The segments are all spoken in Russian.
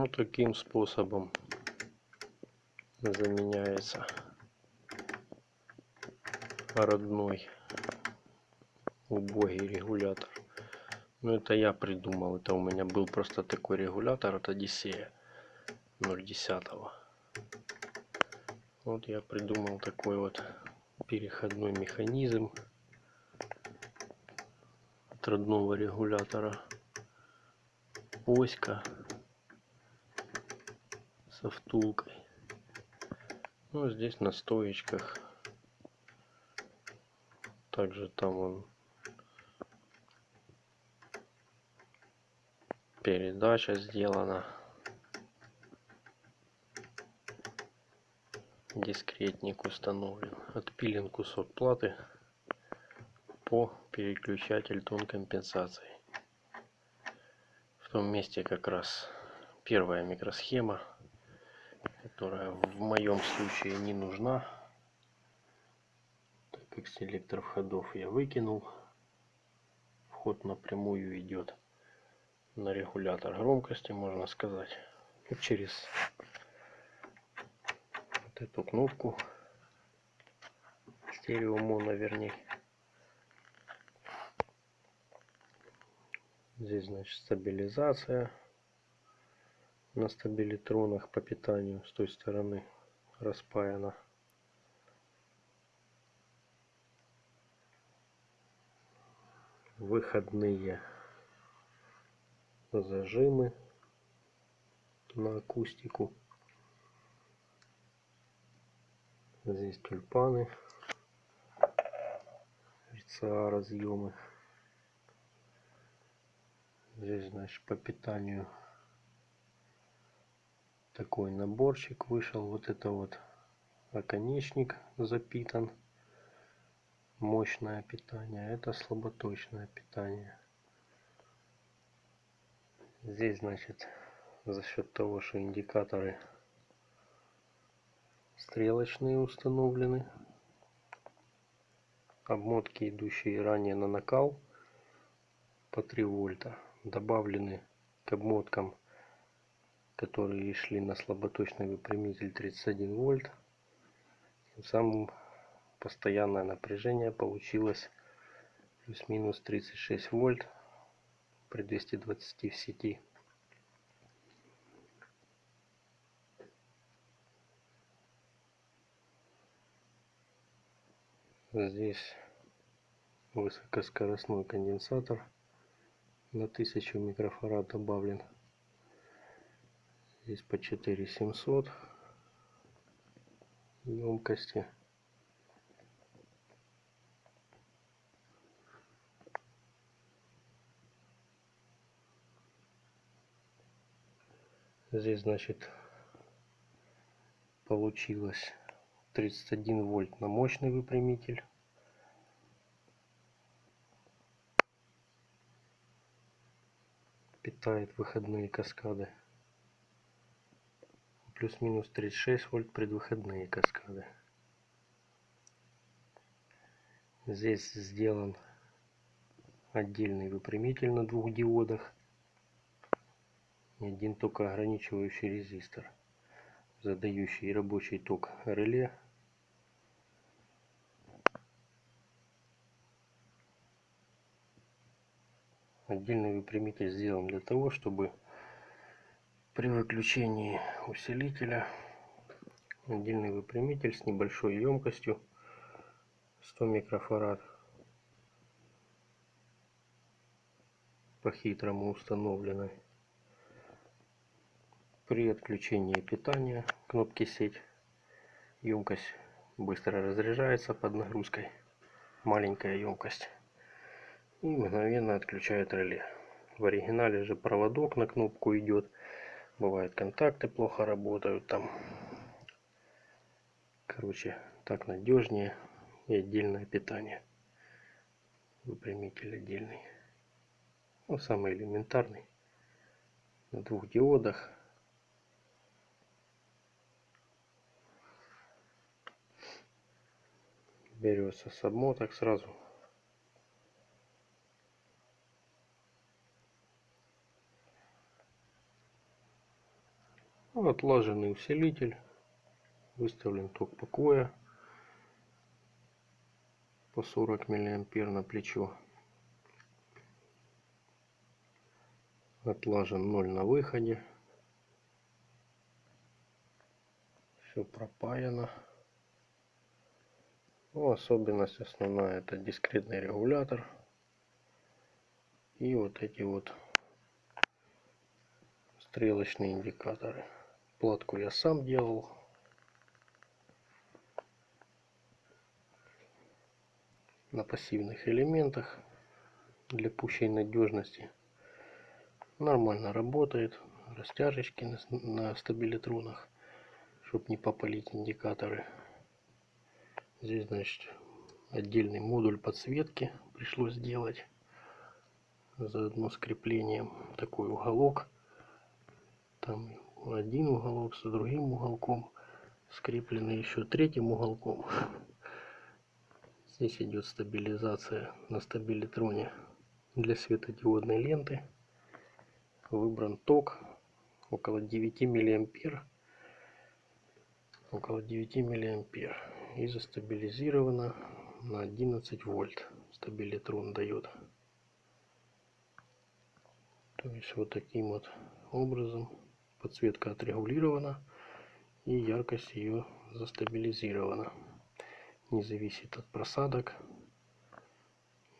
Ну, таким способом заменяется родной убогий регулятор. Ну, это я придумал. Это у меня был просто такой регулятор от Одиссея 0.10. Вот я придумал такой вот переходной механизм от родного регулятора. Оська со втулкой. Ну, здесь на стоечках. Также там он передача сделана. Дискретник установлен. Отпилен кусок платы по переключатель тон компенсации. В том месте как раз первая микросхема которая в моем случае не нужна, так как селектор входов я выкинул. Вход напрямую идет на регулятор громкости, можно сказать, через вот эту кнопку стерео моно вернее. Здесь значит стабилизация на стабилитронах по питанию с той стороны распаяна. Выходные зажимы на акустику. Здесь тюльпаны, RCA разъемы. Здесь, значит, по питанию такой наборчик вышел вот это вот оконечник запитан. Мощное питание это слаботочное питание. Здесь значит за счет того что индикаторы стрелочные установлены обмотки идущие ранее на накал по 3 вольта добавлены к обмоткам которые шли на слаботочный выпрямитель 31 вольт. Тем самым постоянное напряжение получилось плюс-минус 36 вольт при 220 в сети. Здесь высокоскоростной конденсатор на 1000 микрофарад добавлен Здесь по 4700 емкости. Здесь, значит, получилось 31 вольт на мощный выпрямитель. Питает выходные каскады плюс-минус 36 вольт предвыходные каскады. Здесь сделан отдельный выпрямитель на двух диодах и один только ограничивающий резистор, задающий рабочий ток реле. Отдельный выпрямитель сделан для того, чтобы при выключении усилителя отдельный выпрямитель с небольшой емкостью 100 микрофарад. По-хитрому установленный при отключении питания кнопки сеть емкость быстро разряжается под нагрузкой. Маленькая емкость. И мгновенно отключает реле. В оригинале же проводок на кнопку идет бывает контакты плохо работают там короче так надежнее и отдельное питание. Выпрямитель отдельный. Ну, самый элементарный. На двух диодах. Берется с обмоток сразу отлаженный усилитель. Выставлен ток покоя по 40 миллиампер на плечо. Отлажен 0 на выходе. Все пропаяно. Ну, особенность основная это дискретный регулятор. И вот эти вот стрелочные индикаторы. Платку я сам делал. На пассивных элементах для пущей надежности. Нормально работает. Растяжечки на, на стабилитронах, чтобы не попалить индикаторы. Здесь, значит, отдельный модуль подсветки пришлось сделать. Заодно с креплением такой уголок. Там один уголок с другим уголком. Скрепленный еще третьим уголком. Здесь идет стабилизация на стабилитроне для светодиодной ленты. Выбран ток около 9 миллиампер около 9 миллиампер и застабилизировано на 11 вольт стабилитрон дает то есть вот таким вот образом подсветка отрегулирована и яркость ее застабилизирована не зависит от просадок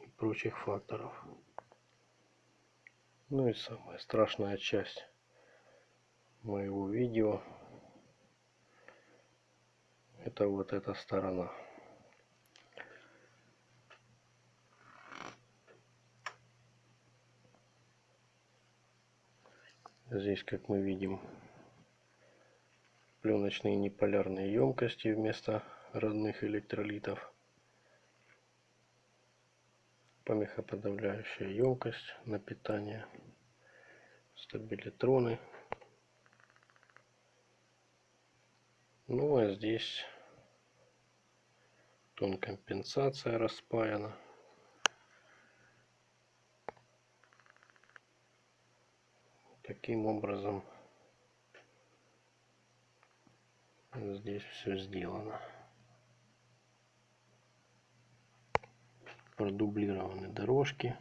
и прочих факторов ну и самая страшная часть моего видео это вот эта сторона. Здесь, как мы видим, пленочные неполярные емкости вместо родных электролитов. Помехоподавляющая емкость на питание, стабилитроны. Ну а здесь тон компенсация распаяна. Таким образом здесь все сделано. Продублированы дорожки.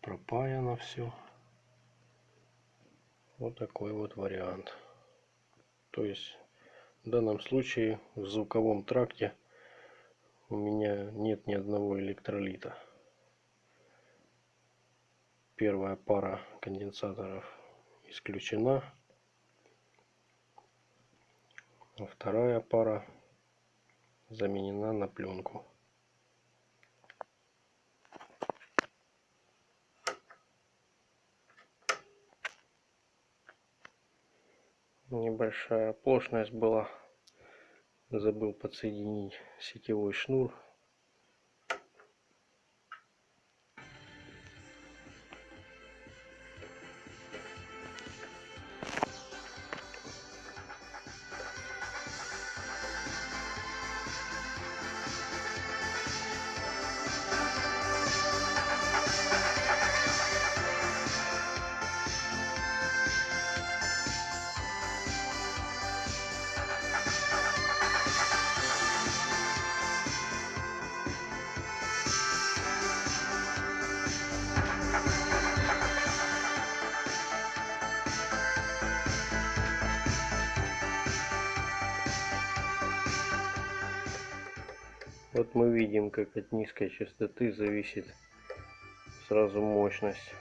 пропаяно все. Вот такой вот вариант. То есть в данном случае в звуковом тракте у меня нет ни одного электролита. Первая пара конденсаторов исключена. А вторая пара заменена на пленку. Небольшая оплошность была. Забыл подсоединить сетевой шнур Вот мы видим, как от низкой частоты зависит сразу мощность.